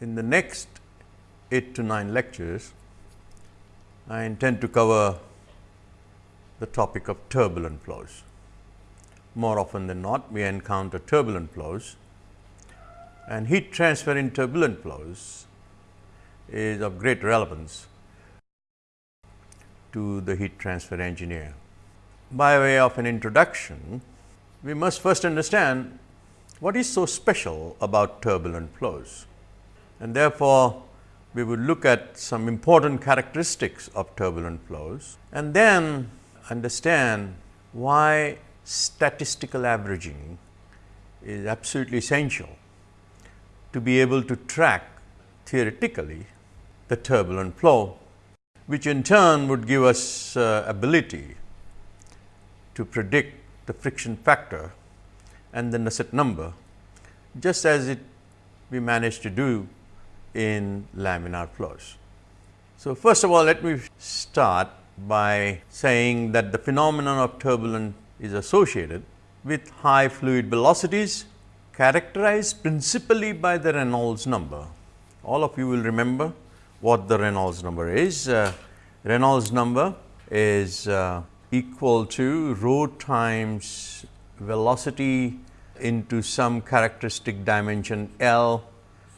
In the next 8 to 9 lectures, I intend to cover the topic of turbulent flows. More often than not, we encounter turbulent flows and heat transfer in turbulent flows is of great relevance to the heat transfer engineer. By way of an introduction, we must first understand what is so special about turbulent flows and therefore, we would look at some important characteristics of turbulent flows and then understand why statistical averaging is absolutely essential to be able to track theoretically the turbulent flow, which in turn would give us uh, ability to predict the friction factor and the Nusselt number, just as it we managed to do in laminar flows. So, first of all let me start by saying that the phenomenon of turbulence is associated with high fluid velocities characterized principally by the Reynolds number. All of you will remember what the Reynolds number is. Uh, Reynolds number is uh, equal to rho times velocity into some characteristic dimension L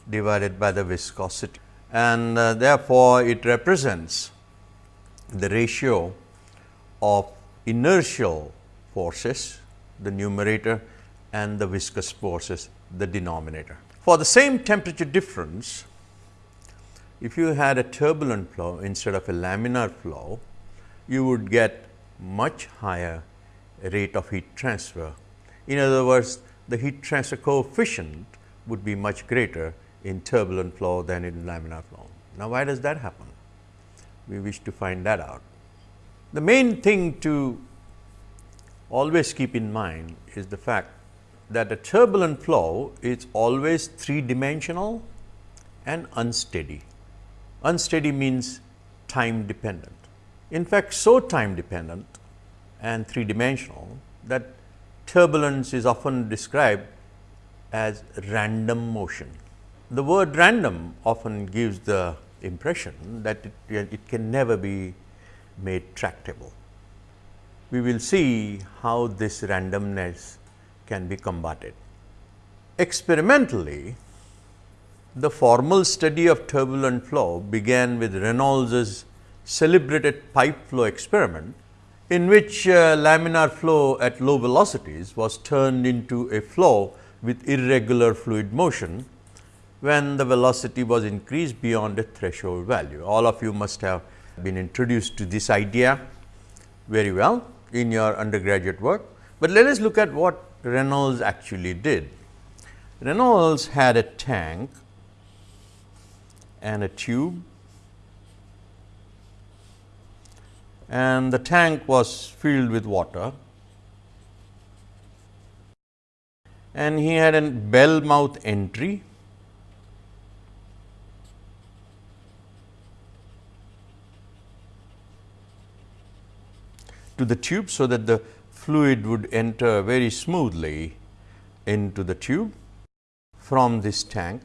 divided by the viscosity and uh, therefore, it represents the ratio of inertial forces the numerator and the viscous forces the denominator. For the same temperature difference, if you had a turbulent flow instead of a laminar flow, you would get much higher rate of heat transfer. In other words, the heat transfer coefficient would be much greater in turbulent flow than in laminar flow. Now, why does that happen? We wish to find that out. The main thing to always keep in mind is the fact that a turbulent flow is always three dimensional and unsteady. Unsteady means time dependent. In fact, so time dependent and three dimensional that turbulence is often described as random motion. The word random often gives the impression that it, it can never be made tractable. We will see how this randomness can be combated. Experimentally, the formal study of turbulent flow began with Reynolds's celebrated pipe flow experiment, in which uh, laminar flow at low velocities was turned into a flow with irregular fluid motion when the velocity was increased beyond a threshold value. All of you must have been introduced to this idea very well in your undergraduate work, but let us look at what Reynolds actually did. Reynolds had a tank and a tube and the tank was filled with water and he had a bell mouth entry to the tube, so that the fluid would enter very smoothly into the tube from this tank.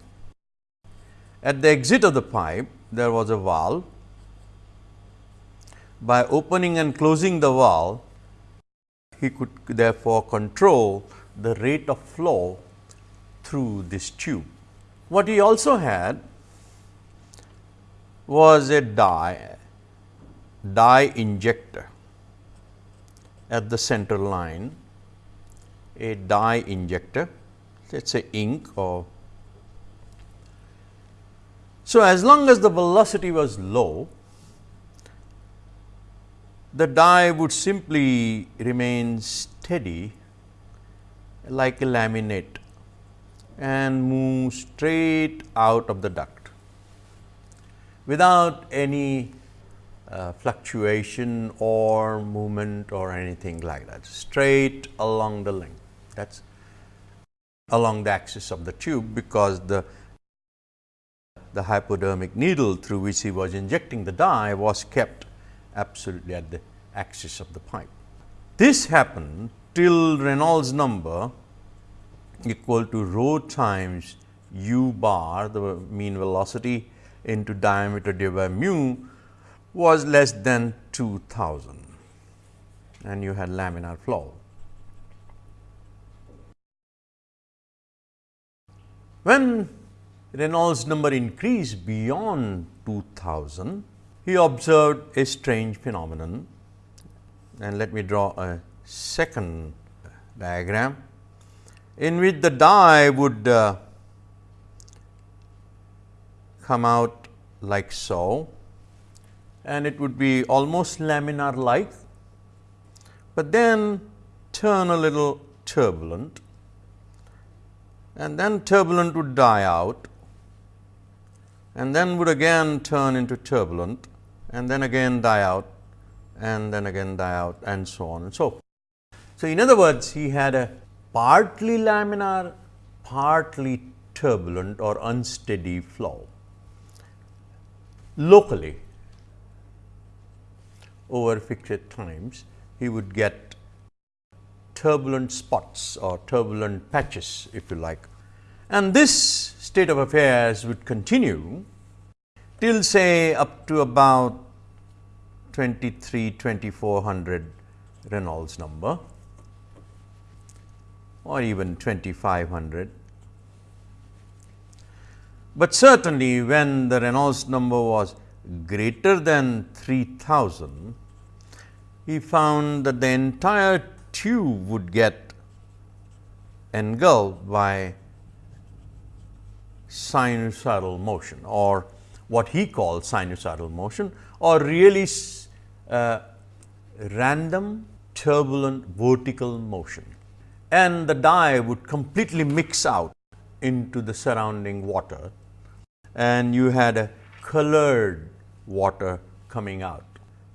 At the exit of the pipe, there was a valve. By opening and closing the valve, he could therefore control the rate of flow through this tube. What he also had was a dye, dye injector at the center line a dye injector let us say ink or so as long as the velocity was low the dye would simply remain steady like a laminate and move straight out of the duct without any uh, fluctuation or movement or anything like that straight along the length that is along the axis of the tube because the the hypodermic needle through which he was injecting the dye was kept absolutely at the axis of the pipe. This happened till Reynolds number equal to rho times u bar the mean velocity into diameter divided by mu was less than 2000 and you had laminar flow. When Reynolds number increased beyond 2000, he observed a strange phenomenon. And let me draw a second diagram in which the dye would uh, come out like so and it would be almost laminar like, but then turn a little turbulent and then turbulent would die out and then would again turn into turbulent and then again die out and then again die out and so on and so forth. So, in other words he had a partly laminar, partly turbulent or unsteady flow locally over fixed times he would get turbulent spots or turbulent patches if you like. And this state of affairs would continue till say up to about 23 2400 Reynolds number or even 2500. But certainly, when the Reynolds number was greater than 3000, he found that the entire tube would get engulfed by sinusoidal motion or what he called sinusoidal motion or really uh, random turbulent vertical motion. And the dye would completely mix out into the surrounding water and you had a colored water coming out.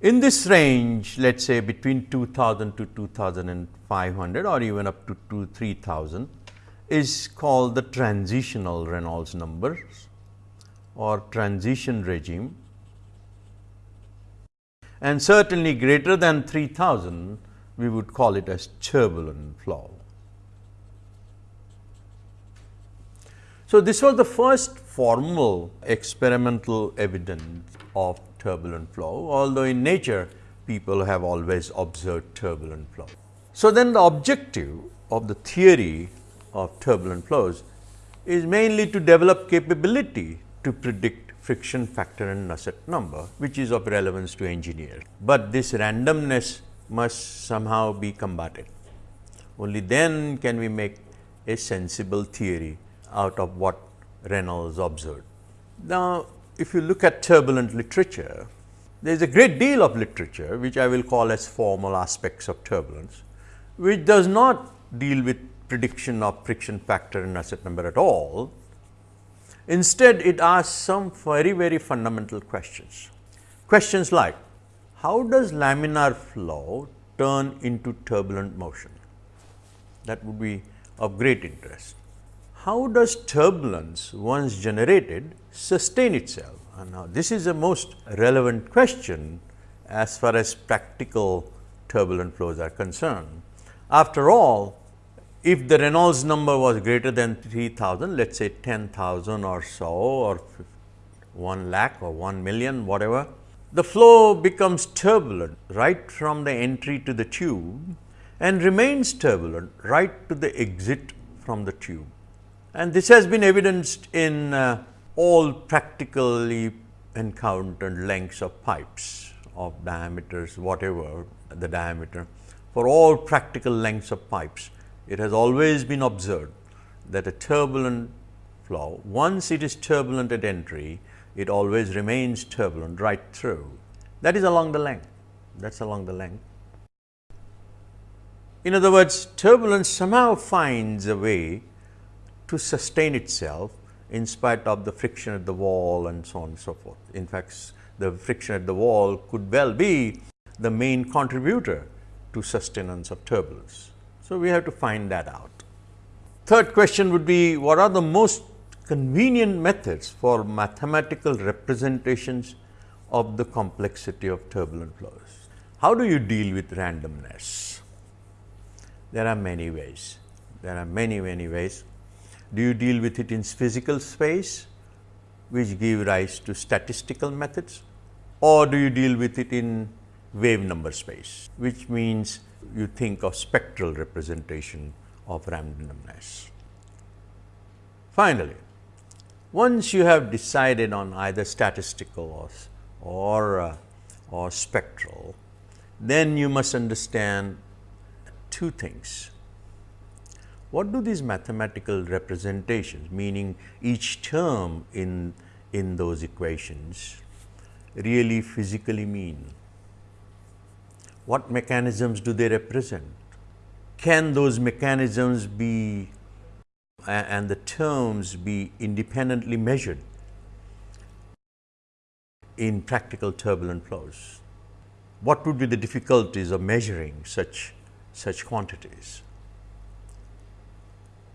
In this range let us say between 2000 to 2500 or even up to 2 3000 is called the transitional Reynolds numbers or transition regime and certainly greater than 3000 we would call it as turbulent flow. So, this was the first formal experimental evidence of turbulent flow, although in nature people have always observed turbulent flow. So, then the objective of the theory of turbulent flows is mainly to develop capability to predict friction factor and Nusselt number, which is of relevance to engineers. But this randomness must somehow be combated. Only then can we make a sensible theory out of what Reynolds observed. Now, if you look at turbulent literature, there is a great deal of literature which I will call as formal aspects of turbulence, which does not deal with prediction of friction factor and Nusselt number at all. Instead, it asks some very, very fundamental questions. Questions like, how does laminar flow turn into turbulent motion? That would be of great interest how does turbulence once generated sustain itself? And now, this is the most relevant question as far as practical turbulent flows are concerned. After all, if the Reynolds number was greater than 3000, let us say 10,000 or so or 1 lakh or 1 million whatever, the flow becomes turbulent right from the entry to the tube and remains turbulent right to the exit from the tube. And this has been evidenced in uh, all practically encountered lengths of pipes of diameters whatever the diameter. For all practical lengths of pipes, it has always been observed that a turbulent flow, once it is turbulent at entry, it always remains turbulent right through. That is along the length, that is along the length. In other words, turbulence somehow finds a way to sustain itself in spite of the friction at the wall and so on and so forth. In fact, the friction at the wall could well be the main contributor to sustenance of turbulence. So, we have to find that out. Third question would be what are the most convenient methods for mathematical representations of the complexity of turbulent flows? How do you deal with randomness? There are many ways. There are many, many ways. Do you deal with it in physical space which give rise to statistical methods or do you deal with it in wave number space which means you think of spectral representation of randomness. Finally, once you have decided on either statistical or, or, uh, or spectral, then you must understand two things. What do these mathematical representations, meaning each term in, in those equations, really physically mean? What mechanisms do they represent? Can those mechanisms be and the terms be independently measured in practical turbulent flows? What would be the difficulties of measuring such, such quantities?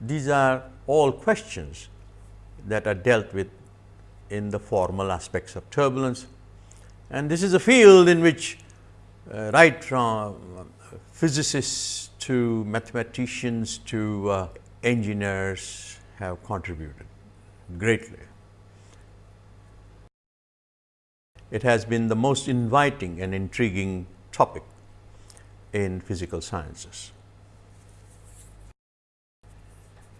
These are all questions that are dealt with in the formal aspects of turbulence and this is a field in which uh, right from physicists to mathematicians to uh, engineers have contributed greatly. It has been the most inviting and intriguing topic in physical sciences.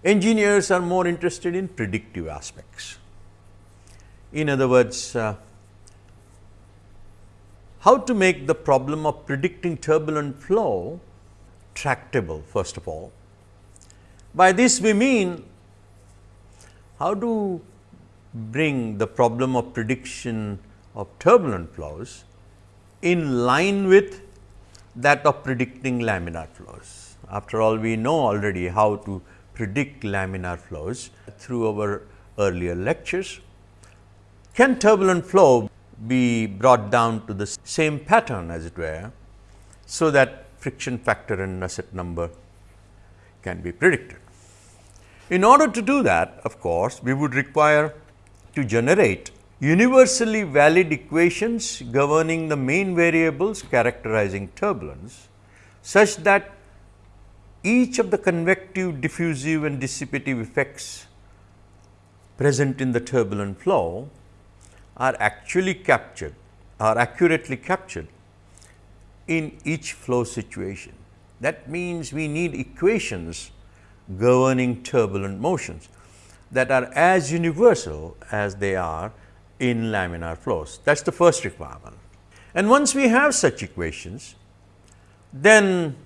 Engineers are more interested in predictive aspects. In other words, uh, how to make the problem of predicting turbulent flow tractable first of all. By this we mean how to bring the problem of prediction of turbulent flows in line with that of predicting laminar flows. After all, we know already how to predict laminar flows through our earlier lectures. Can turbulent flow be brought down to the same pattern as it were, so that friction factor and Nusselt number can be predicted. In order to do that, of course, we would require to generate universally valid equations governing the main variables characterizing turbulence, such that each of the convective, diffusive and dissipative effects present in the turbulent flow are actually captured are accurately captured in each flow situation. That means, we need equations governing turbulent motions that are as universal as they are in laminar flows. That is the first requirement. And once we have such equations, then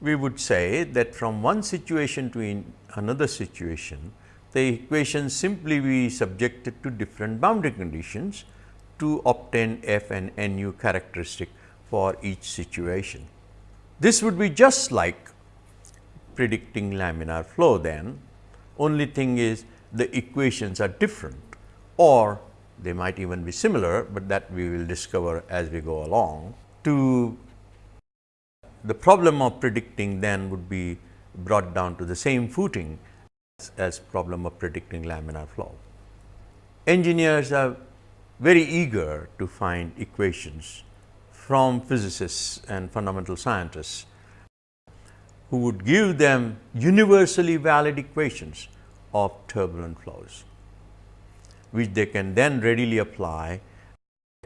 we would say that from one situation to another situation, the equation simply be subjected to different boundary conditions to obtain f and nu characteristic for each situation. This would be just like predicting laminar flow then, only thing is the equations are different or they might even be similar, but that we will discover as we go along. To the problem of predicting then would be brought down to the same footing as problem of predicting laminar flow. Engineers are very eager to find equations from physicists and fundamental scientists who would give them universally valid equations of turbulent flows, which they can then readily apply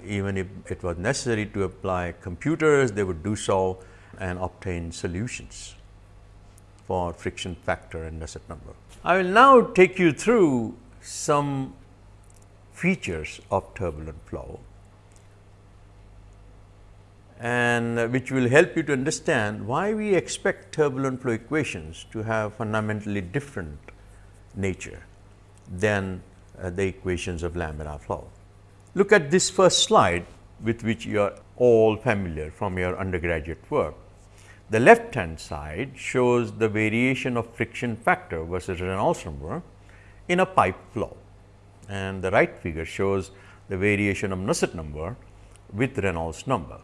even if it was necessary to apply computers, they would do so and obtain solutions for friction factor and Nusselt number. I will now take you through some features of turbulent flow and which will help you to understand why we expect turbulent flow equations to have fundamentally different nature than uh, the equations of laminar flow. Look at this first slide with which you are all familiar from your undergraduate work. The left hand side shows the variation of friction factor versus Reynolds number in a pipe flow and the right figure shows the variation of Nusselt number with Reynolds number.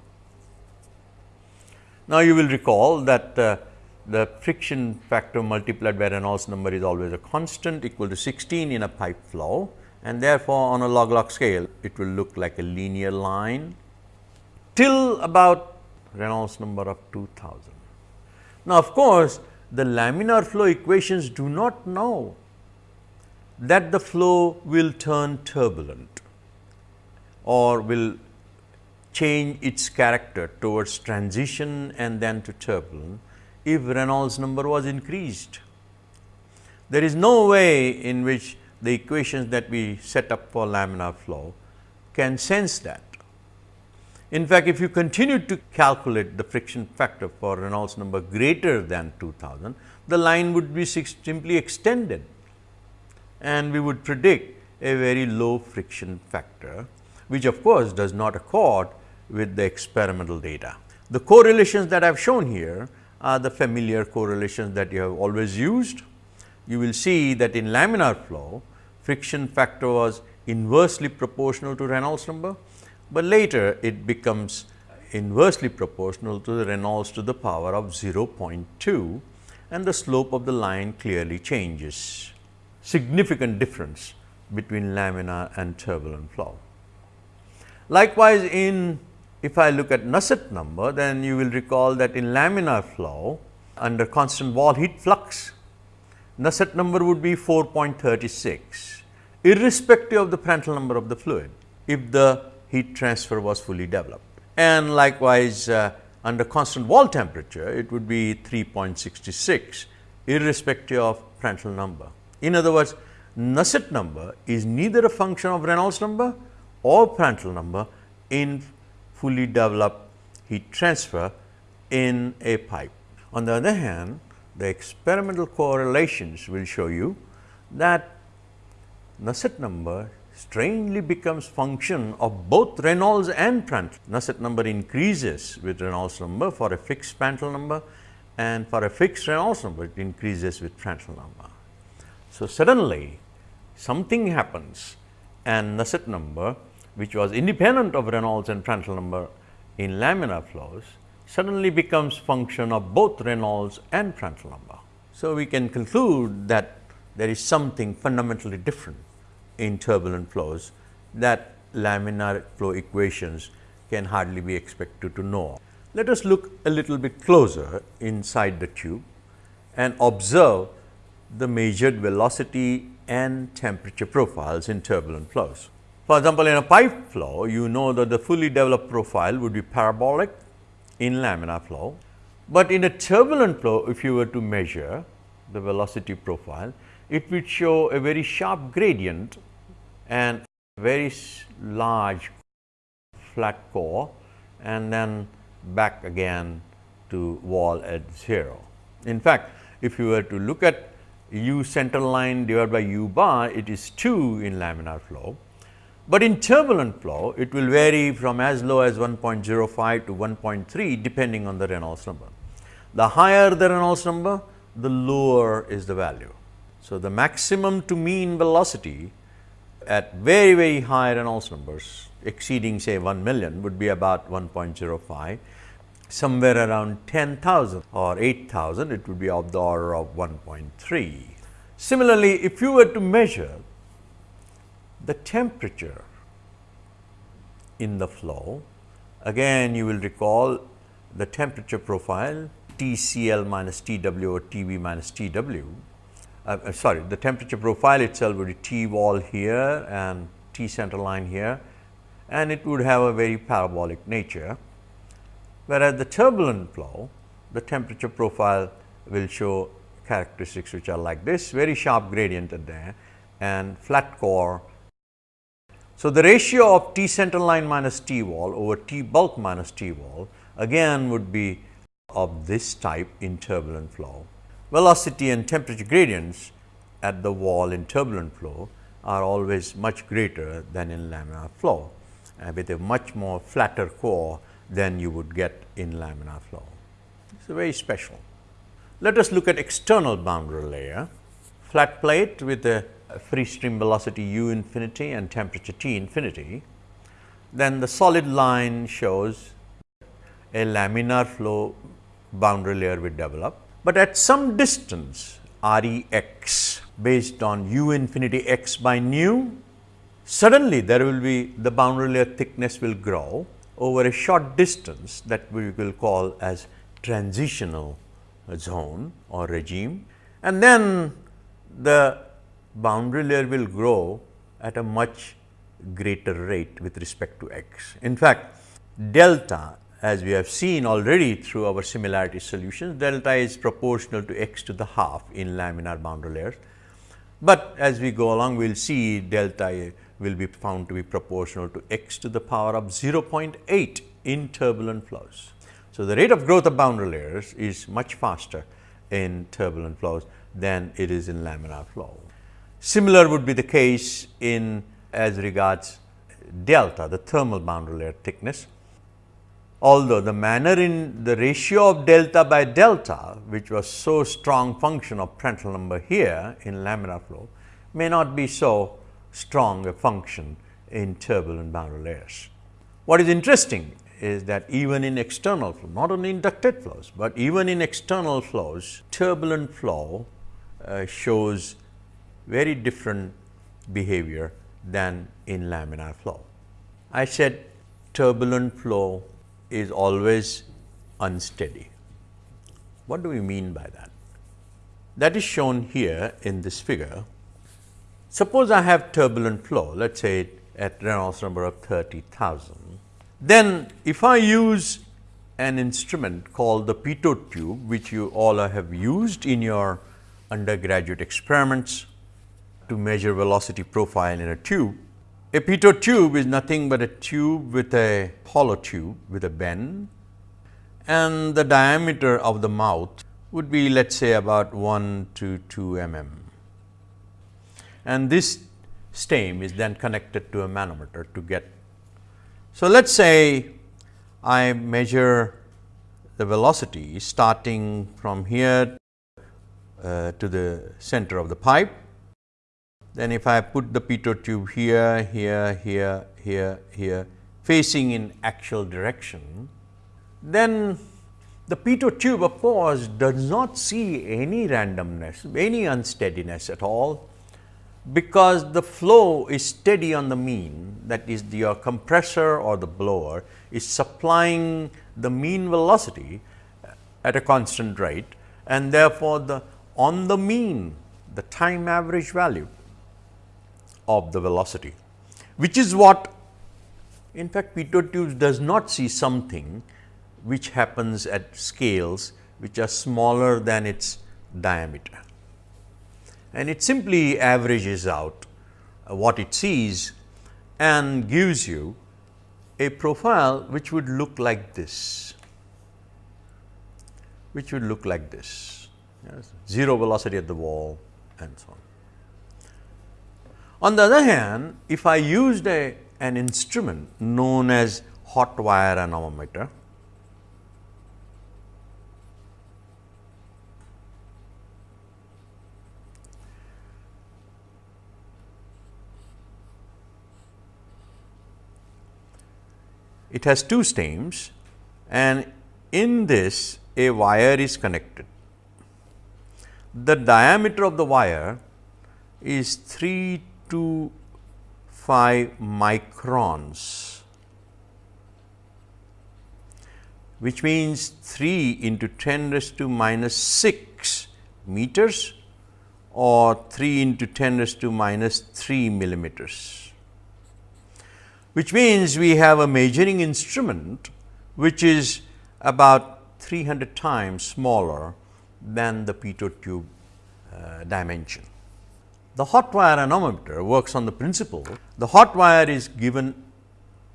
Now, you will recall that uh, the friction factor multiplied by Reynolds number is always a constant equal to 16 in a pipe flow and therefore, on a log log scale it will look like a linear line till about Reynolds number of 2000. Now, of course, the laminar flow equations do not know that the flow will turn turbulent or will change its character towards transition and then to turbulent if Reynolds number was increased. There is no way in which the equations that we set up for laminar flow can sense that. In fact, if you continue to calculate the friction factor for Reynolds number greater than 2000, the line would be simply extended and we would predict a very low friction factor, which of course, does not accord with the experimental data. The correlations that I have shown here are the familiar correlations that you have always used. You will see that in laminar flow, friction factor was inversely proportional to Reynolds number, but later it becomes inversely proportional to the Reynolds to the power of 0.2 and the slope of the line clearly changes. Significant difference between laminar and turbulent flow. Likewise, in if I look at Nusselt number, then you will recall that in laminar flow under constant wall heat flux, Nusselt number would be 4.36 irrespective of the Prandtl number of the fluid if the heat transfer was fully developed. And likewise, uh, under constant wall temperature, it would be 3.66 irrespective of Prandtl number. In other words, Nusselt number is neither a function of Reynolds number or Prandtl number in fully developed heat transfer in a pipe. On the other hand, the experimental correlations will show you that Nusselt number strangely becomes function of both Reynolds and Prandtl. Nusselt number increases with Reynolds number for a fixed Prandtl number and for a fixed Reynolds number it increases with Prandtl number. So, suddenly something happens and Nusselt number which was independent of Reynolds and Prandtl number in laminar flows suddenly becomes function of both Reynolds and Prandtl number. So, we can conclude that there is something fundamentally different in turbulent flows that laminar flow equations can hardly be expected to know. Let us look a little bit closer inside the tube and observe the measured velocity and temperature profiles in turbulent flows. For example, in a pipe flow, you know that the fully developed profile would be parabolic in laminar flow, but in a turbulent flow, if you were to measure the velocity profile, it would show a very sharp gradient and very large flat core and then back again to wall at 0. In fact, if you were to look at u center line divided by u bar, it is 2 in laminar flow, but in turbulent flow, it will vary from as low as 1.05 to 1.3 depending on the Reynolds number. The higher the Reynolds number, the lower is the value. So, the maximum to mean velocity at very very high Reynolds numbers exceeding say 1 million would be about 1.05 somewhere around 10,000 or 8,000 it would be of the order of 1.3. Similarly, if you were to measure the temperature in the flow, again you will recall the temperature profile TCL minus TW or TB minus TW uh, uh, sorry the temperature profile itself would be T wall here and T center line here and it would have a very parabolic nature. Whereas, the turbulent flow the temperature profile will show characteristics which are like this very sharp gradient at there and flat core. So, the ratio of T center line minus T wall over T bulk minus T wall again would be of this type in turbulent flow velocity and temperature gradients at the wall in turbulent flow are always much greater than in laminar flow uh, with a much more flatter core than you would get in laminar flow. It is very special. Let us look at external boundary layer, flat plate with a free stream velocity u infinity and temperature T infinity. Then the solid line shows a laminar flow boundary layer will develop but at some distance R e x based on u infinity x by nu, suddenly there will be the boundary layer thickness will grow over a short distance that we will call as transitional zone or regime. And then the boundary layer will grow at a much greater rate with respect to x. In fact, delta as we have seen already through our similarity solutions, delta is proportional to x to the half in laminar boundary layers. But as we go along, we will see delta will be found to be proportional to x to the power of 0.8 in turbulent flows. So, the rate of growth of boundary layers is much faster in turbulent flows than it is in laminar flow. Similar would be the case in as regards delta, the thermal boundary layer thickness. Although the manner in the ratio of delta by delta, which was so strong function of Prandtl number here in laminar flow, may not be so strong a function in turbulent boundary layers. What is interesting is that even in external flow, not only in ducted flows, but even in external flows, turbulent flow uh, shows very different behavior than in laminar flow. I said turbulent flow is always unsteady. What do we mean by that? That is shown here in this figure. Suppose I have turbulent flow, let us say at Reynolds number of 30,000. Then if I use an instrument called the pitot tube, which you all have used in your undergraduate experiments to measure velocity profile in a tube. A pitot tube is nothing but a tube with a hollow tube with a bend and the diameter of the mouth would be let us say about 1 to 2 mm. And this stem is then connected to a manometer to get. So, let us say I measure the velocity starting from here uh, to the center of the pipe then if I put the pitot tube here, here, here, here, here facing in axial direction, then the pitot tube of course does not see any randomness, any unsteadiness at all, because the flow is steady on the mean. That is the, your compressor or the blower is supplying the mean velocity uh, at a constant rate and therefore, the on the mean the time average value of the velocity, which is what in fact pitot tubes does not see something which happens at scales which are smaller than its diameter. And it simply averages out uh, what it sees and gives you a profile which would look like this, which would look like this, yes, zero velocity at the wall and so on. On the other hand, if I used a, an instrument known as hot wire anemometer, it has two stems and in this a wire is connected. The diameter of the wire is 3 to 5 microns, which means 3 into 10 raised to minus 6 meters or 3 into 10 raised to minus 3 millimeters, which means we have a measuring instrument which is about 300 times smaller than the pitot tube uh, dimension. The hot wire anemometer works on the principle the hot wire is given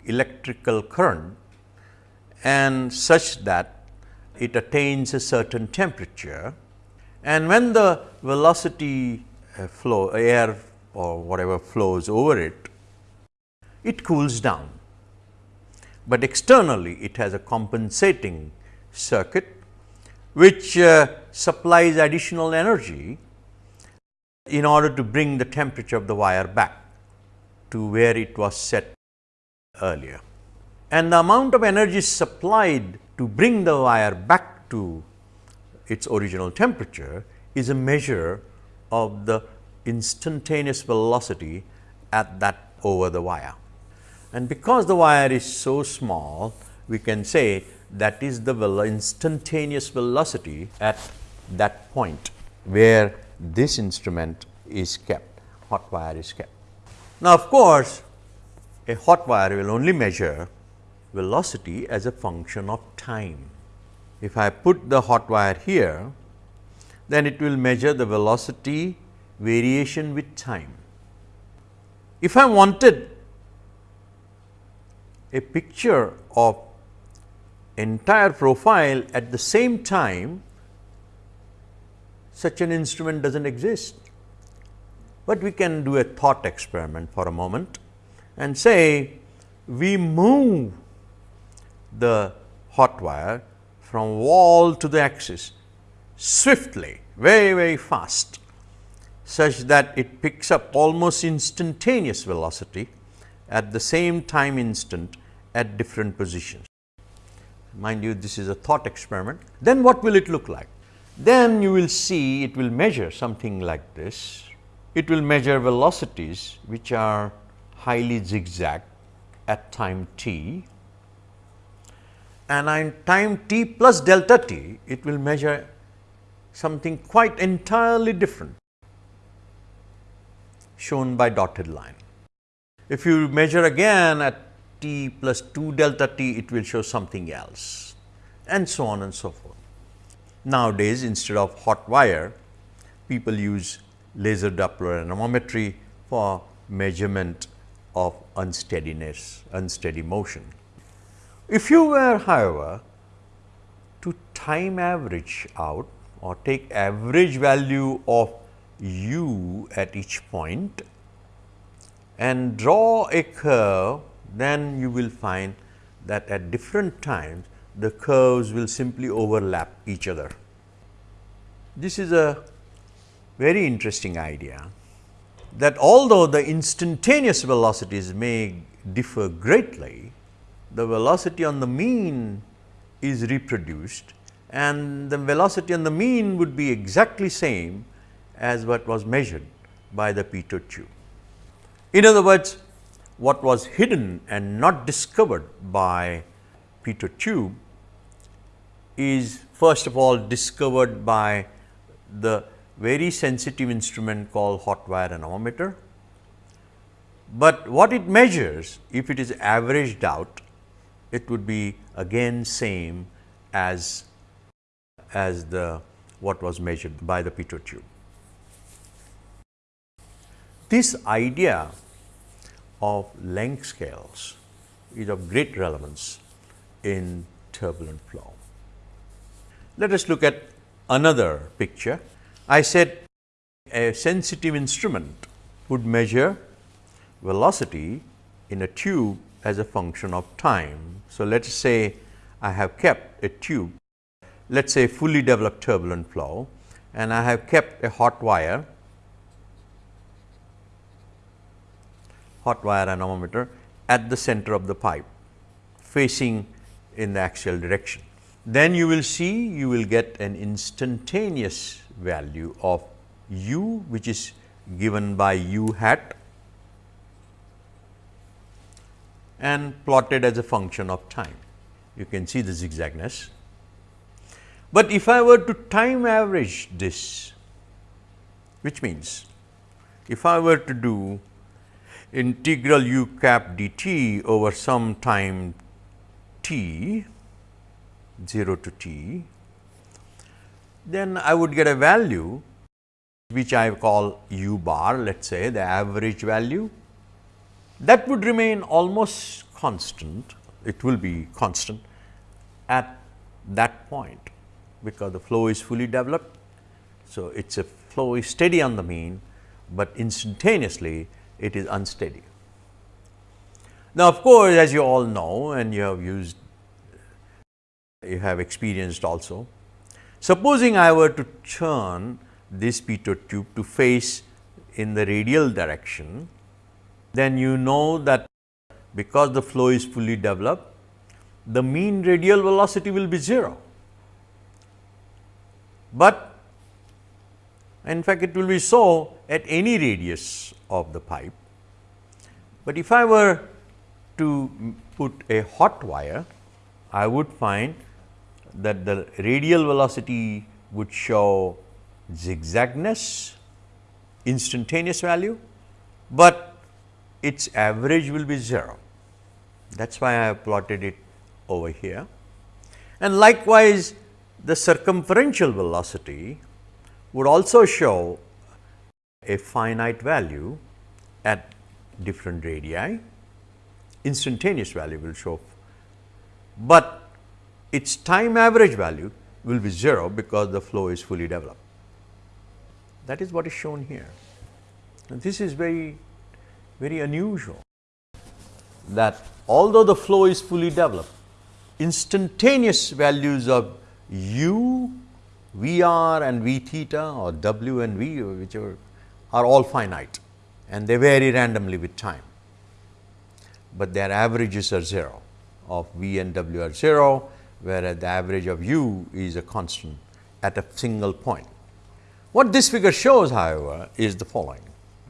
electrical current and such that it attains a certain temperature and when the velocity uh, flow air or whatever flows over it, it cools down. But externally it has a compensating circuit which uh, supplies additional energy in order to bring the temperature of the wire back to where it was set earlier. And the amount of energy supplied to bring the wire back to its original temperature is a measure of the instantaneous velocity at that over the wire. And because the wire is so small, we can say that is the instantaneous velocity at that point where this instrument is kept. hot wire is kept. Now, of course, a hot wire will only measure velocity as a function of time. If I put the hot wire here, then it will measure the velocity variation with time. If I wanted a picture of entire profile at the same time, such an instrument does not exist. But we can do a thought experiment for a moment and say we move the hot wire from wall to the axis swiftly, very, very fast, such that it picks up almost instantaneous velocity at the same time instant at different positions. Mind you, this is a thought experiment. Then what will it look like? Then you will see it will measure something like this. It will measure velocities which are highly zigzag at time t and in time t plus delta t, it will measure something quite entirely different shown by dotted line. If you measure again at t plus 2 delta t, it will show something else and so on and so forth. Nowadays, instead of hot wire, people use laser Doppler anemometry for measurement of unsteadiness, unsteady motion. If you were however to time average out or take average value of u at each point and draw a curve, then you will find that at different times the curves will simply overlap each other. This is a very interesting idea that although the instantaneous velocities may differ greatly, the velocity on the mean is reproduced and the velocity on the mean would be exactly same as what was measured by the pitot tube. In other words, what was hidden and not discovered by pitot tube is first of all discovered by the very sensitive instrument called hot wire anemometer. But what it measures if it is averaged out it would be again same as as the what was measured by the pitot tube. This idea of length scales is of great relevance in turbulent flow. Let us look at another picture. I said a sensitive instrument would measure velocity in a tube as a function of time. So, let us say I have kept a tube, let us say fully developed turbulent flow and I have kept a hot wire, hot wire anemometer at the center of the pipe facing in the axial direction. Then you will see you will get an instantaneous value of u which is given by u hat and plotted as a function of time. You can see the zigzagness. But if I were to time average this, which means if I were to do integral u cap dt over some time t 0 to t, then I would get a value which I call u bar let us say the average value that would remain almost constant, it will be constant at that point, because the flow is fully developed. So, it is a flow is steady on the mean, but instantaneously it is unsteady. Now, of course, as you all know and you have used, you have experienced also. Supposing I were to turn this pitot tube to face in the radial direction, then you know that because the flow is fully developed, the mean radial velocity will be 0. But in fact, it will be so at any radius of the pipe. But if I were to put a hot wire, I would find that the radial velocity would show zigzagness, instantaneous value but its average will be 0. That is why I have plotted it over here. And likewise, the circumferential velocity would also show a finite value at different radii, instantaneous value will show, but its time average value will be 0 because the flow is fully developed. That is what is shown here. And this is very, very unusual that although the flow is fully developed, instantaneous values of u, v r and v theta or w and v whichever are all finite and they vary randomly with time, but their averages are 0 of v and w are 0, whereas the average of u is a constant at a single point. What this figure shows however, is the following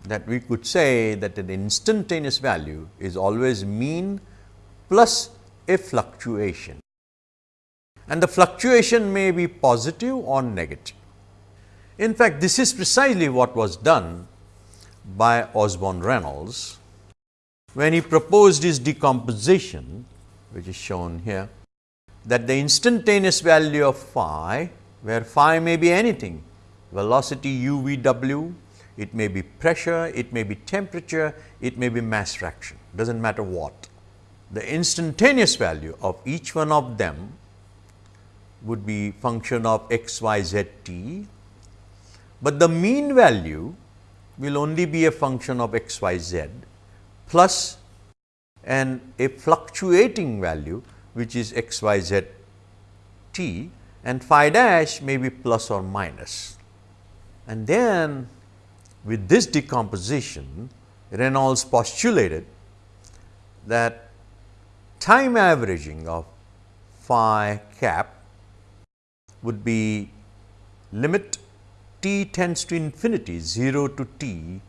that we could say that an instantaneous value is always mean plus a fluctuation and the fluctuation may be positive or negative. In fact, this is precisely what was done by Osborne Reynolds when he proposed his decomposition which is shown here that the instantaneous value of phi where phi may be anything velocity u v w it may be pressure, it may be temperature, it may be mass fraction, does not matter what. The instantaneous value of each one of them would be function of x, y, z, t, but the mean value will only be a function of x, y, z plus and a fluctuating value which is x, y, z, t and phi dash may be plus or minus. And then with this decomposition, Reynolds postulated that time averaging of phi cap would be limit t tends to infinity 0 to t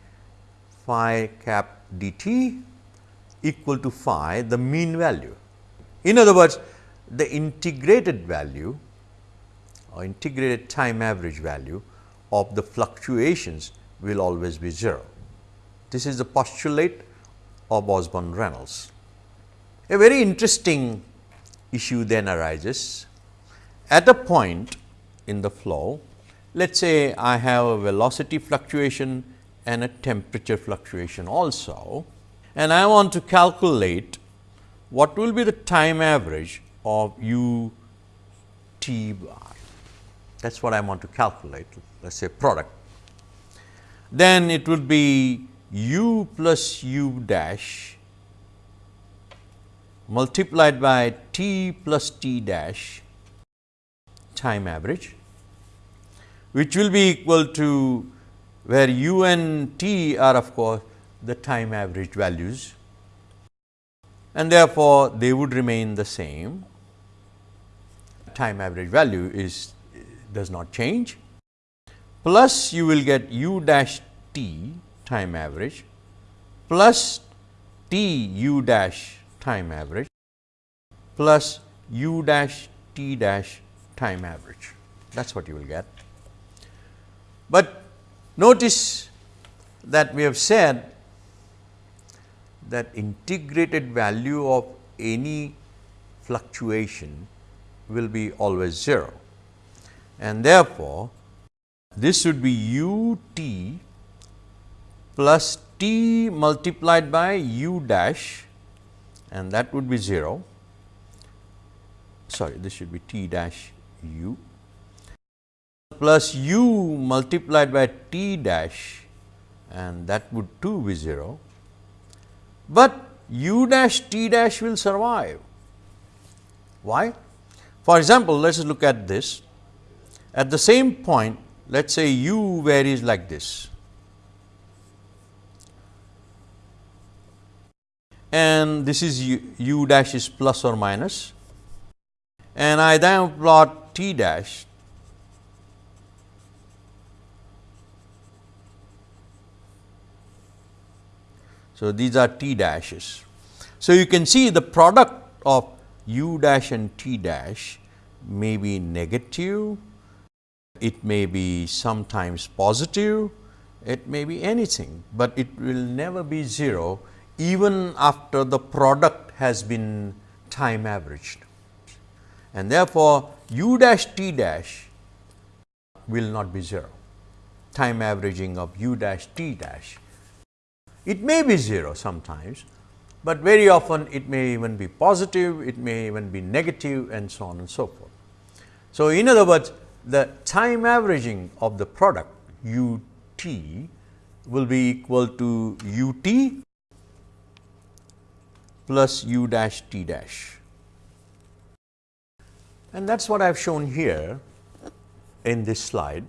phi cap dt equal to phi the mean value. In other words, the integrated value or integrated time average value of the fluctuations will always be 0. This is the postulate of Osborne Reynolds. A very interesting issue then arises at a point in the flow. Let us say I have a velocity fluctuation and a temperature fluctuation also and I want to calculate what will be the time average of u t bar. That is what I want to calculate, let us say product then it will be u plus u dash multiplied by t plus t dash time average, which will be equal to where u and t are of course, the time average values and therefore, they would remain the same. Time average value is does not change plus you will get u dash t time average plus t u dash time average plus u dash t dash time average. That is what you will get. But notice that we have said that integrated value of any fluctuation will be always 0 and therefore, this should be u t plus t multiplied by u dash and that would be 0. Sorry, this should be t dash u plus u multiplied by t dash and that would too be 0, but u dash t dash will survive. Why? For example, let us look at this. At the same point, let us say u varies like this and this is u, u dash is plus or minus and I then plot t dash So, these are t dashes. So, you can see the product of u dash and t dash may be negative it may be sometimes positive it may be anything, but it will never be 0 even after the product has been time averaged. And therefore, u dash t dash will not be 0, time averaging of u dash t dash. It may be 0 sometimes, but very often it may even be positive, it may even be negative and so on and so forth. So, in other words, the time averaging of the product u t will be equal to u t plus u dash t dash. And that is what I have shown here in this slide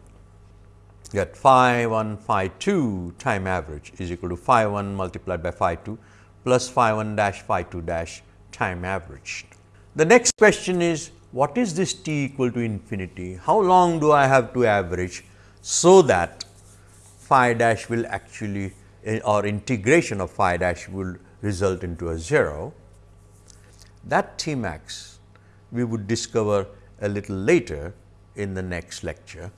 that phi 1 phi 2 time average is equal to phi 1 multiplied by phi 2 plus phi 1 dash phi 2 dash time averaged. The next question is what is this t equal to infinity? How long do I have to average so that phi dash will actually eh, or integration of phi dash will result into a 0. That T max we would discover a little later in the next lecture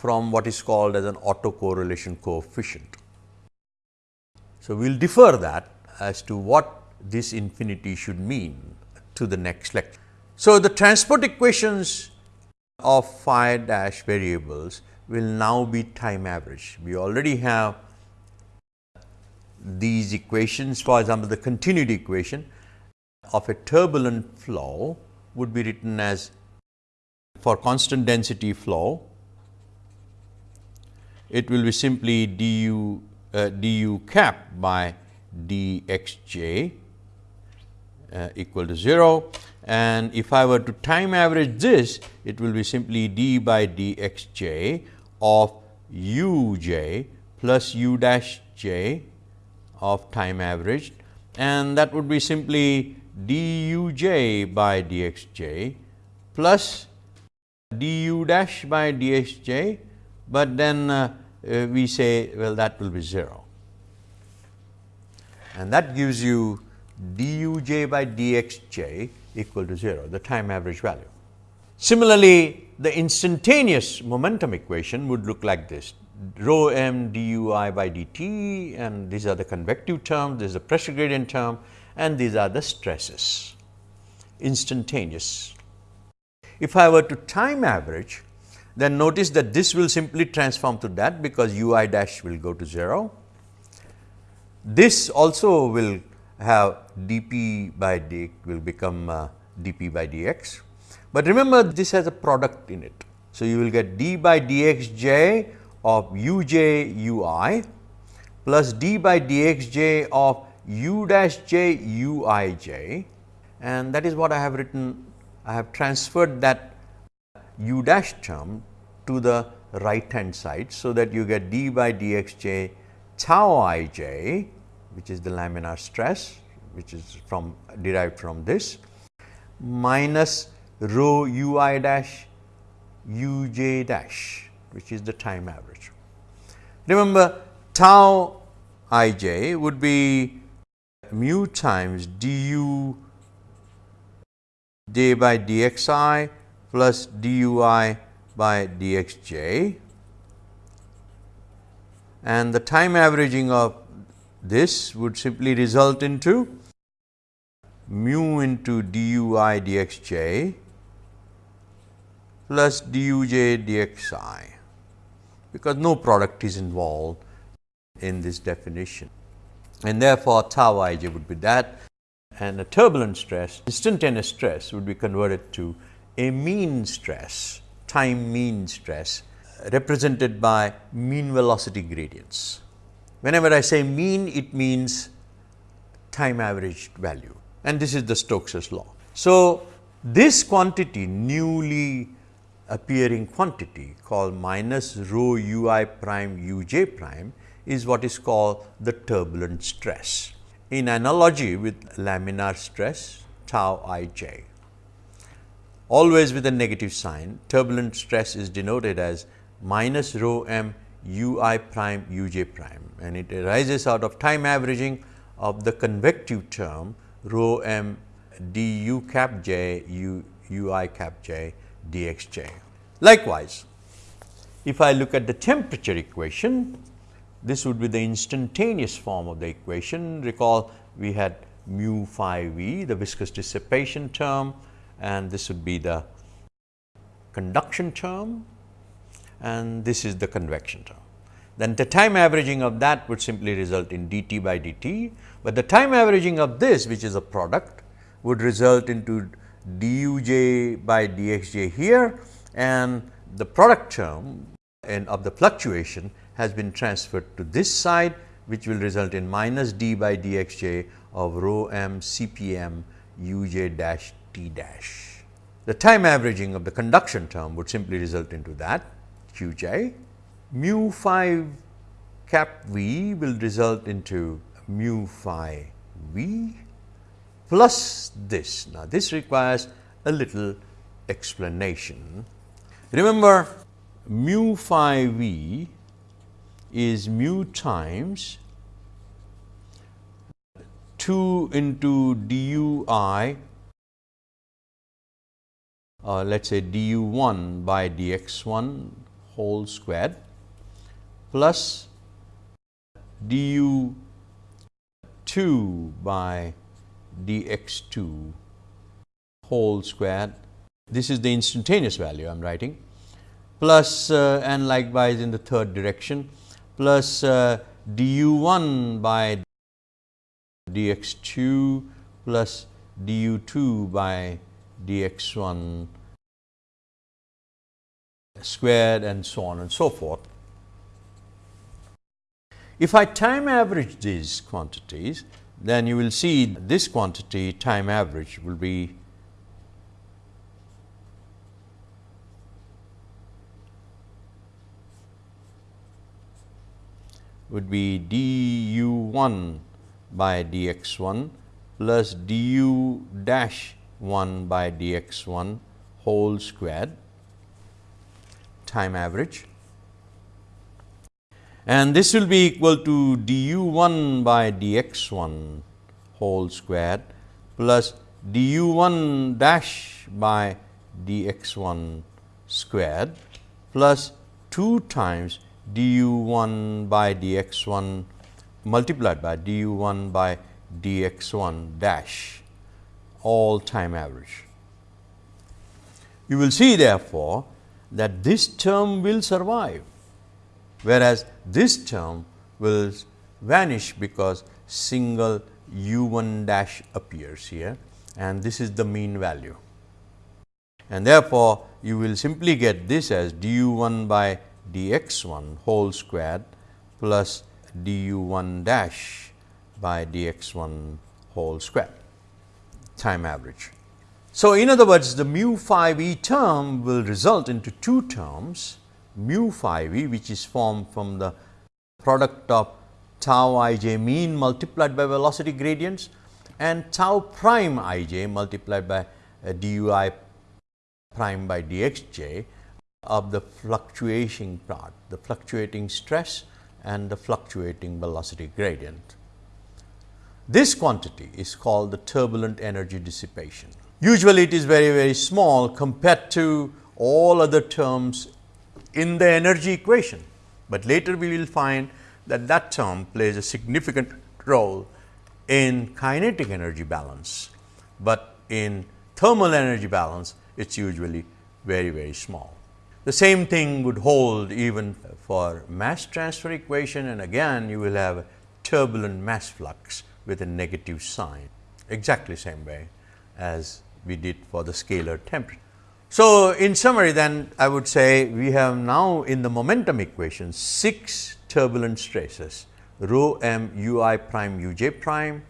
from what is called as an autocorrelation coefficient. So, we will defer that as to what this infinity should mean to the next lecture. So, the transport equations of phi dash variables will now be time average. We already have these equations for example, the continuity equation of a turbulent flow would be written as for constant density flow, it will be simply du uh, du cap by dxj uh, equal to 0 and if I were to time average this it will be simply d by dxj of uj plus u dash j of time averaged. And that would be simply duj by dxj plus du dash by dxj, but then uh, uh, we say well that will be 0 and that gives you duj by dxj equal to 0, the time average value. Similarly, the instantaneous momentum equation would look like this rho m dui by dt and these are the convective terms, this is the pressure gradient term and these are the stresses instantaneous. If I were to time average then notice that this will simply transform to that because ui dash will go to 0. This also will have dp by d will become uh, dp by dx, but remember this has a product in it. So, you will get d by dxj of uj ui plus d by dxj of u dash j u i j and that is what I have written I have transferred that u dash term to the right hand side. So, that you get d by dxj tau ij which is the laminar stress which is from derived from this minus rho ui dash uj dash which is the time average. Remember tau i j would be mu times du j by dxi plus dui by dxj and the time averaging of this would simply result into mu into dui dxj plus duj dxi because no product is involved in this definition. And therefore, tau ij would be that. And a turbulent stress, instantaneous stress would be converted to a mean stress, time mean stress represented by mean velocity gradients. Whenever I say mean, it means time averaged value and this is the Stokes's law. So, this quantity newly appearing quantity called minus rho u i prime u j prime is what is called the turbulent stress in analogy with laminar stress tau i j. Always with a negative sign turbulent stress is denoted as minus rho m u i prime u j prime and it arises out of time averaging of the convective term rho m d u cap j u u i cap j d x j. Likewise, if I look at the temperature equation, this would be the instantaneous form of the equation. Recall we had mu phi v the viscous dissipation term and this would be the conduction term and this is the convection term. Then the time averaging of that would simply result in dt by dt, but the time averaging of this which is a product would result into duj by dxj here and the product term and of the fluctuation has been transferred to this side which will result in minus d by dxj of rho m cpm uj dash t dash. The time averaging of the conduction term would simply result into that qj. Mu phi cap v will result into mu phi v plus this. Now, this requires a little explanation. Remember mu phi v is mu times 2 into du i uh, let us say du 1 by dx 1 whole squared plus du 2 by dx 2 whole squared. This is the instantaneous value I am writing plus uh, and likewise in the third direction plus uh, du 1 by dx 2 plus du 2 by dx 1 squared and so on and so forth. If I time average these quantities, then you will see this quantity time average will be would be du 1 by dx 1 plus du dash 1 by dx 1 whole squared time average. And this will be equal to du 1 by dx 1 whole squared plus du 1 dash by dx 1 squared plus 2 times du 1 by dx 1 multiplied by du 1 by dx 1 dash all time average. You will see therefore, that this term will survive, whereas this term will vanish because single u 1 dash appears here and this is the mean value. And therefore, you will simply get this as du 1 by dx 1 whole squared plus du 1 dash by dx 1 whole square time average. So, in other words the mu phi v term will result into two terms mu phi v which is formed from the product of tau i j mean multiplied by velocity gradients and tau prime i j multiplied by uh, du i prime by d x j of the fluctuating part, the fluctuating stress and the fluctuating velocity gradient. This quantity is called the turbulent energy dissipation. Usually it is very, very small compared to all other terms in the energy equation, but later we will find that that term plays a significant role in kinetic energy balance, but in thermal energy balance it is usually very, very small. The same thing would hold even for mass transfer equation and again you will have turbulent mass flux with a negative sign exactly same way as we did for the scalar temperature. So, in summary then I would say we have now in the momentum equation 6 turbulent stresses rho m u i prime u j prime.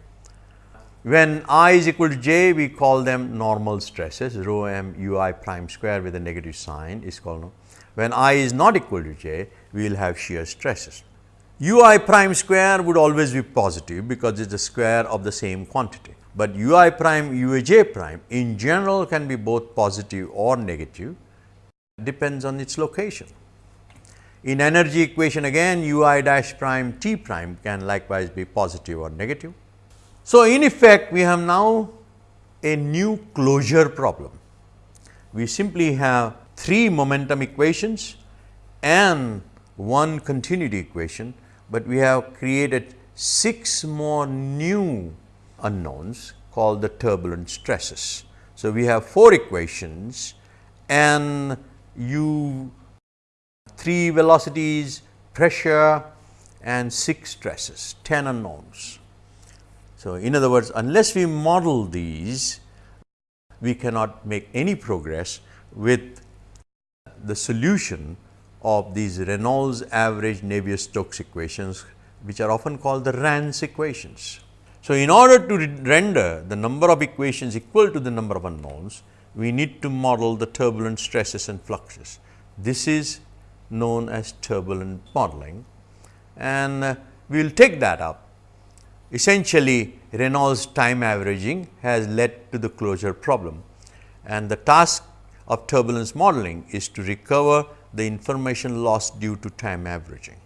When i is equal to j we call them normal stresses rho m u i prime square with a negative sign is called. When i is not equal to j, we will have shear stresses. U i prime square would always be positive because it is the square of the same quantity, but u i prime u a j prime in general can be both positive or negative depends on its location. In energy equation again u i dash prime t prime can likewise be positive or negative. So, in effect we have now a new closure problem. We simply have three momentum equations and one continuity equation, but we have created 6 more new unknowns called the turbulent stresses. So, we have 4 equations and u 3 velocities, pressure and 6 stresses, 10 unknowns. So, in other words, unless we model these, we cannot make any progress with the solution of these Reynolds average Navier-Stokes equations, which are often called the RANS equations. So, in order to render the number of equations equal to the number of unknowns, we need to model the turbulent stresses and fluxes. This is known as turbulent modeling and uh, we will take that up. Essentially Reynolds time averaging has led to the closure problem and the task of turbulence modeling is to recover the information lost due to time averaging.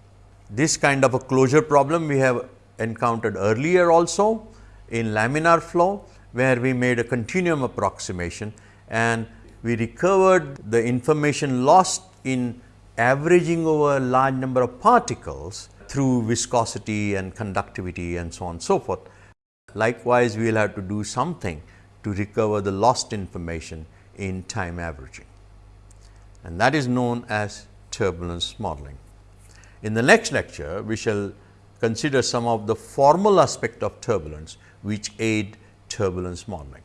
This kind of a closure problem we have encountered earlier also in laminar flow, where we made a continuum approximation and we recovered the information lost in averaging over a large number of particles through viscosity and conductivity and so on and so forth. Likewise, we will have to do something to recover the lost information in time averaging and that is known as turbulence modeling. In the next lecture, we shall consider some of the formal aspect of turbulence which aid turbulence modeling.